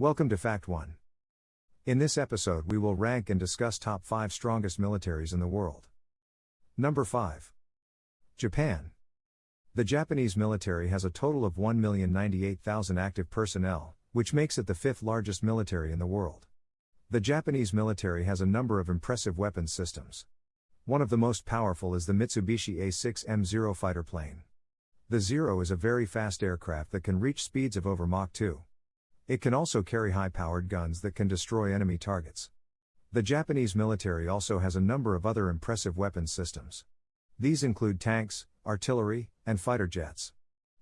Welcome to Fact 1. In this episode, we will rank and discuss top 5 strongest militaries in the world. Number 5. Japan. The Japanese military has a total of 1,098,000 active personnel, which makes it the fifth largest military in the world. The Japanese military has a number of impressive weapons systems. One of the most powerful is the Mitsubishi A6M Zero fighter plane. The Zero is a very fast aircraft that can reach speeds of over Mach 2. It can also carry high powered guns that can destroy enemy targets. The Japanese military also has a number of other impressive weapons systems. These include tanks, artillery, and fighter jets.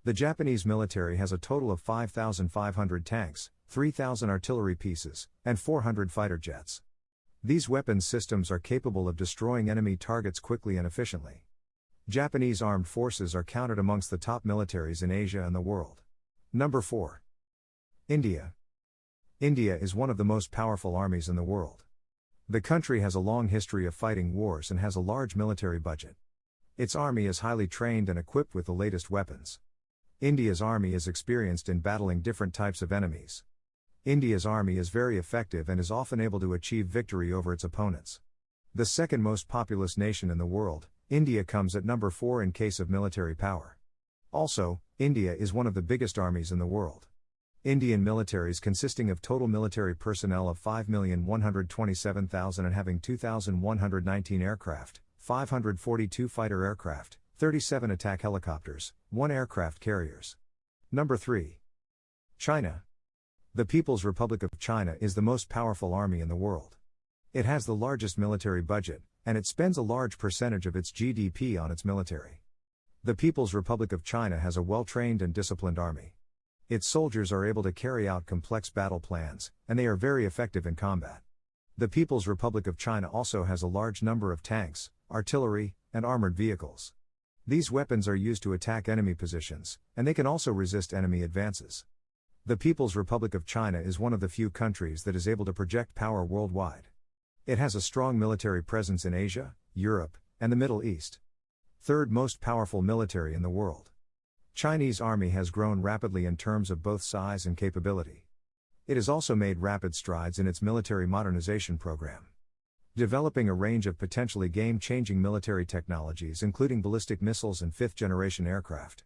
The Japanese military has a total of 5,500 tanks, 3,000 artillery pieces, and 400 fighter jets. These weapons systems are capable of destroying enemy targets quickly and efficiently. Japanese armed forces are counted amongst the top militaries in Asia and the world. Number 4. India. India is one of the most powerful armies in the world. The country has a long history of fighting wars and has a large military budget. Its army is highly trained and equipped with the latest weapons. India's army is experienced in battling different types of enemies. India's army is very effective and is often able to achieve victory over its opponents. The second most populous nation in the world, India comes at number 4 in case of military power. Also, India is one of the biggest armies in the world. Indian militaries consisting of total military personnel of 5,127,000 and having 2,119 aircraft, 542 fighter aircraft, 37 attack helicopters, 1 aircraft carriers. Number 3. China. The People's Republic of China is the most powerful army in the world. It has the largest military budget, and it spends a large percentage of its GDP on its military. The People's Republic of China has a well trained and disciplined army. Its soldiers are able to carry out complex battle plans, and they are very effective in combat. The People's Republic of China also has a large number of tanks, artillery, and armored vehicles. These weapons are used to attack enemy positions, and they can also resist enemy advances. The People's Republic of China is one of the few countries that is able to project power worldwide. It has a strong military presence in Asia, Europe, and the Middle East. Third most powerful military in the world. Chinese army has grown rapidly in terms of both size and capability. It has also made rapid strides in its military modernization program. Developing a range of potentially game-changing military technologies including ballistic missiles and fifth-generation aircraft.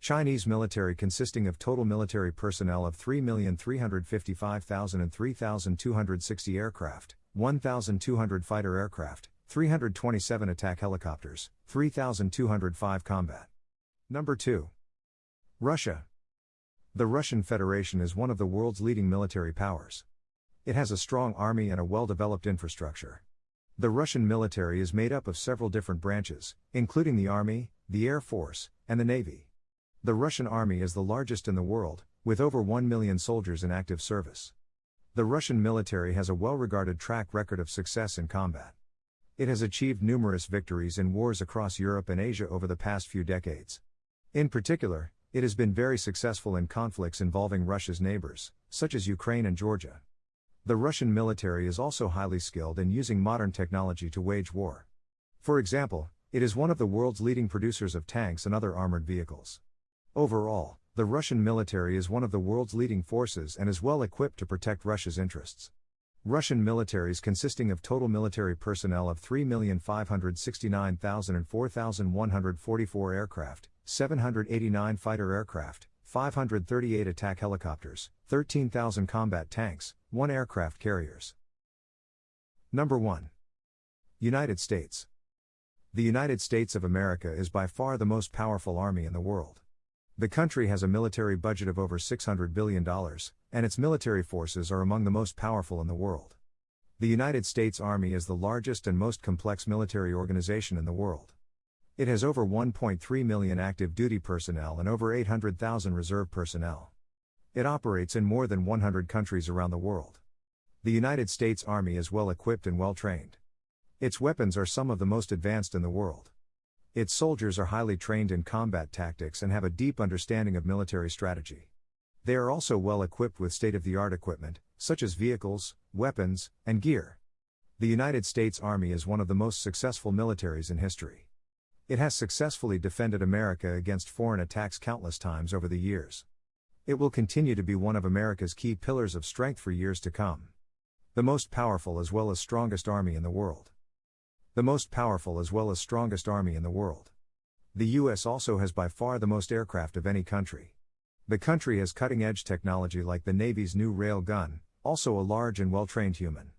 Chinese military consisting of total military personnel of 3,355,000 and 3,260 aircraft, 1,200 fighter aircraft, 327 attack helicopters, 3,205 combat. Number 2. Russia. The Russian Federation is one of the world's leading military powers. It has a strong army and a well developed infrastructure. The Russian military is made up of several different branches, including the Army, the Air Force, and the Navy. The Russian Army is the largest in the world, with over 1 million soldiers in active service. The Russian military has a well regarded track record of success in combat. It has achieved numerous victories in wars across Europe and Asia over the past few decades. In particular, it has been very successful in conflicts involving Russia's neighbors, such as Ukraine and Georgia. The Russian military is also highly skilled in using modern technology to wage war. For example, it is one of the world's leading producers of tanks and other armored vehicles. Overall, the Russian military is one of the world's leading forces and is well equipped to protect Russia's interests. Russian militaries consisting of total military personnel of 3,569,000 and 4,144 aircraft, 789 fighter aircraft, 538 attack helicopters, 13,000 combat tanks, 1 aircraft carriers. Number 1. United States. The United States of America is by far the most powerful army in the world. The country has a military budget of over $600 billion, and its military forces are among the most powerful in the world. The United States Army is the largest and most complex military organization in the world. It has over 1.3 million active duty personnel and over 800,000 reserve personnel. It operates in more than 100 countries around the world. The United States Army is well equipped and well trained. Its weapons are some of the most advanced in the world. Its soldiers are highly trained in combat tactics and have a deep understanding of military strategy. They are also well equipped with state of the art equipment, such as vehicles, weapons, and gear. The United States Army is one of the most successful militaries in history. It has successfully defended America against foreign attacks countless times over the years. It will continue to be one of America's key pillars of strength for years to come. The most powerful as well as strongest army in the world. The most powerful as well as strongest army in the world. The US also has by far the most aircraft of any country. The country has cutting edge technology like the Navy's new rail gun, also a large and well trained human.